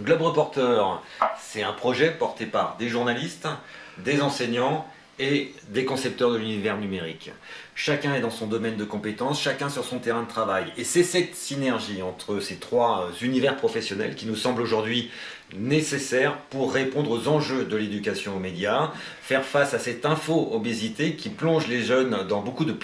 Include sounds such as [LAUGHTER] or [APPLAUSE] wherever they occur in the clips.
Globe Reporter, c'est un projet porté par des journalistes, des enseignants et des concepteurs de l'univers numérique. Chacun est dans son domaine de compétences, chacun sur son terrain de travail. Et c'est cette synergie entre ces trois univers professionnels qui nous semble aujourd'hui nécessaire pour répondre aux enjeux de l'éducation aux médias, faire face à cette info-obésité qui plonge les jeunes dans beaucoup de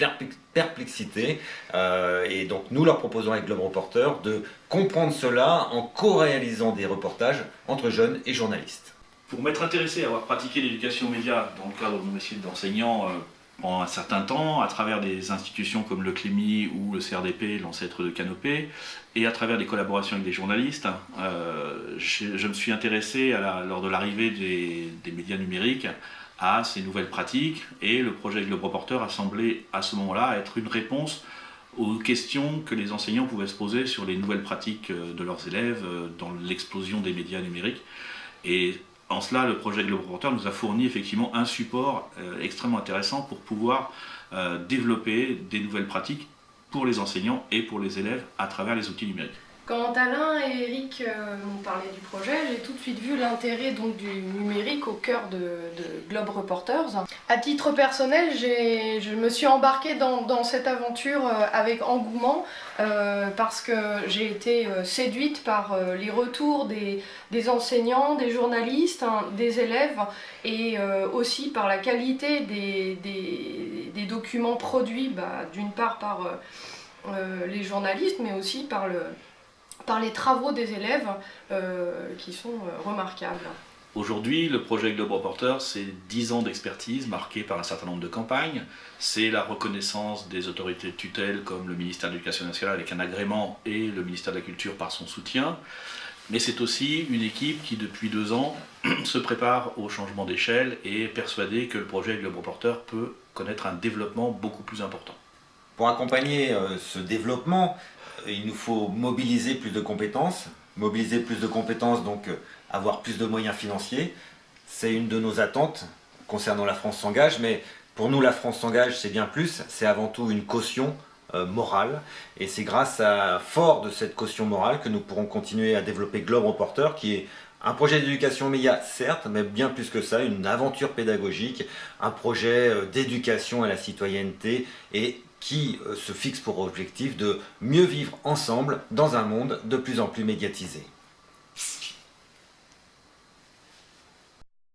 perplexité. Euh, et donc nous leur proposons avec Globe Reporter de comprendre cela en co-réalisant des reportages entre jeunes et journalistes. Pour m'être intéressé à avoir pratiqué l'éducation aux médias dans le cadre de mon métier d'enseignant euh, pendant un certain temps, à travers des institutions comme le CLEMI ou le CRDP, l'ancêtre de Canopé, et à travers des collaborations avec des journalistes, euh, je, me suis intéressé lors de l'arrivée des, médias numériques à ces nouvelles pratiques, et le projet Globe Reporter a semblé à ce moment-là être une réponse aux questions que les enseignants pouvaient se poser sur les nouvelles pratiques euh, de leurs élèves dans l'explosion des médias numériques. En cela, le projet Globe Reporter nous a fourni effectivement un support euh, extrêmement intéressant pour pouvoir euh, développer des nouvelles pratiques pour les enseignants et pour les élèves à travers les outils numériques. Quand Alain et Eric euh, m'ont parlé du projet, j'ai tout de suite vu l'intérêt du numérique au cœur de, Globe Reporters. À titre personnel, je me suis embarquée dans, cette aventure euh, avec engouement euh, parce que j'ai été séduite par les retours des, enseignants, des journalistes, hein, des élèves et aussi par la qualité des, documents produits, bah, d'une part par les journalistes mais aussi par le par les travaux des élèves euh, qui sont euh, remarquables. Aujourd'hui, le projet Globe Reporter, c'est 10 ans d'expertise marquée par un certain nombre de campagnes. C'est la reconnaissance des autorités de tutelle comme le ministère de l'Éducation nationale avec un agrément et le ministère de la Culture par son soutien. Mais c'est aussi une équipe qui, depuis deux ans, [CLEARS THROAT] se prépare au changement d'échelle et est persuadée que le projet Globe Reporter peut connaître un développement beaucoup plus important. Pour accompagner euh, ce développement, il nous faut mobiliser plus de compétences, mobiliser plus de compétences, donc euh, avoir plus de moyens financiers. C'est une de nos attentes concernant la France s'engage, mais pour nous la France s'engage c'est bien plus, c'est avant tout une caution euh, morale, et c'est grâce à fort de cette caution morale que nous pourrons continuer à développer Globe Reporter, qui est un projet d'éducation média, certes, mais bien plus que ça, une aventure pédagogique, un projet euh, d'éducation à la citoyenneté et qui euh, se fixe pour objectif de mieux vivre ensemble dans un monde de plus en plus médiatisé.